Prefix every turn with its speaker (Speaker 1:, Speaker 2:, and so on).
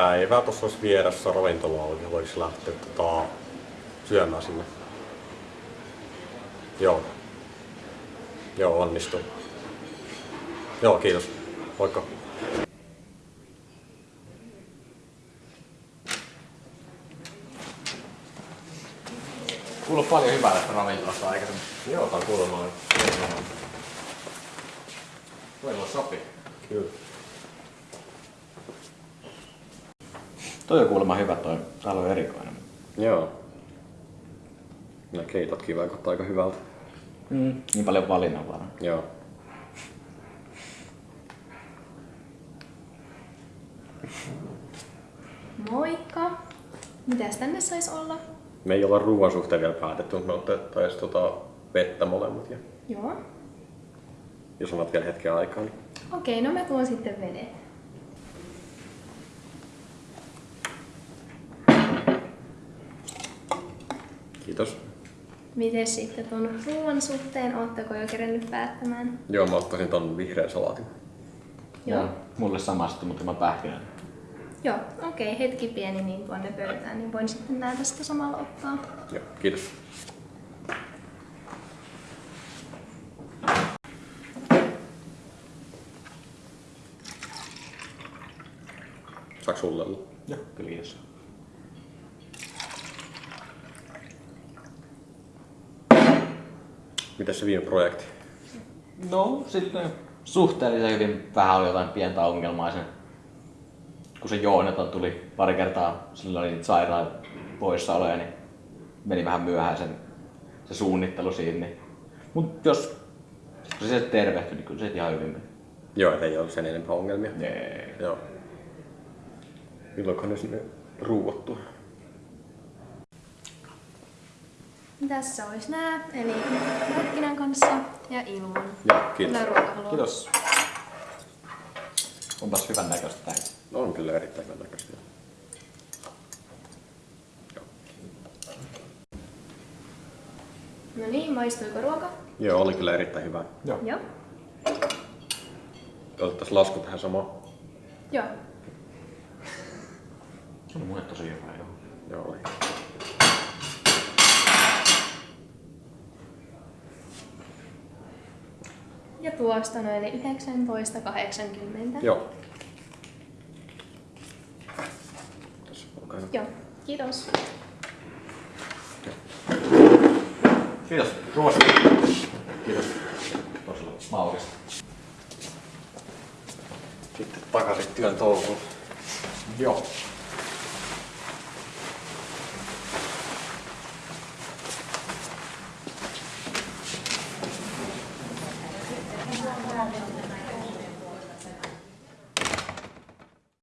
Speaker 1: päivää tuossa olisi vieressä ravintola auki, voisi lähteä tota, syömään sinne. Joo. Joo, onnistuu. Joo, kiitos. Moikka.
Speaker 2: Kuuluu paljon hyvää tästä ravintolasta aikaisemmin.
Speaker 1: Joo, tää on kuulemma.
Speaker 2: Voi mulle sopii.
Speaker 1: Kyllä.
Speaker 2: Toi on kuulemma hyvä toi. Täällä on erikoinen.
Speaker 1: Joo. Ja keitotkin vaikuttaa aika hyvältä.
Speaker 2: Mm. Niin paljon valinnanvaraa.
Speaker 1: Joo.
Speaker 3: Moikka! Mitäs tänne sais olla?
Speaker 1: Me ei olla ruoan suhteen vielä päätetty, mutta me otettaisiin tota vettä molemmat. Ja
Speaker 3: Joo.
Speaker 1: jos annat vielä hetken aikaa, niin
Speaker 3: Okei, no mä tuon sitten vedet.
Speaker 1: Kiitos.
Speaker 3: Miten sitten tuon ruoan suhteen? Ootteko jo kerennyt päättämään?
Speaker 1: Joo, mä ottaisin ton vihreän salaatin.
Speaker 3: Joo.
Speaker 2: Mulle samasta, mutta mä pähkinän.
Speaker 3: Joo, okei, hetki pieni niin tuonne pöytään, niin voin sitten nää tästä samalla ottaa.
Speaker 1: Joo, kiitos. Saaks sulle olla?
Speaker 2: Joo, kyllä kiitos.
Speaker 1: Mitäs se viime projekti?
Speaker 2: No, sitten suhteellisen hyvin vähän oli jotain pientä ongelmaa sen. Kun se Joonaton tuli pari kertaa, sillä oli niitä sairaan poissaoloja, niin meni vähän myöhään sen, se suunnittelu siinä. Niin. Mut jos kun se tervehtyi, niin kyllä se ihan hyvin meni.
Speaker 1: Joo, ei ollut sen enempää ongelmia.
Speaker 2: Nee.
Speaker 1: Joo. Milloinkohan ne sinne ruuottu?
Speaker 3: Tässä olisi nää, eli pähkinän kanssa ja ilman.
Speaker 1: Joo, kiitos.
Speaker 3: Kyllä ruoka haluaa.
Speaker 2: Kiitos. Onpas hyvän näköistä tää.
Speaker 1: On kyllä erittäin hyvän näköistä.
Speaker 3: No niin, maistuiko ruoka?
Speaker 1: Joo, oli kyllä erittäin hyvä.
Speaker 2: Joo.
Speaker 3: Joo.
Speaker 1: Otettaisiin lasku tähän samaan.
Speaker 3: Joo.
Speaker 2: On mulle tosi hyvä, joo.
Speaker 1: Joo, oli.
Speaker 3: Ja tuosta noin 19,80.
Speaker 1: Joo. Tässä, hyvä.
Speaker 3: Joo. Kiitos.
Speaker 2: Kiitos. Ruoasta. Kiitos. Tosi maukista.
Speaker 1: Sitten takaisin työn touhuun.
Speaker 2: Joo.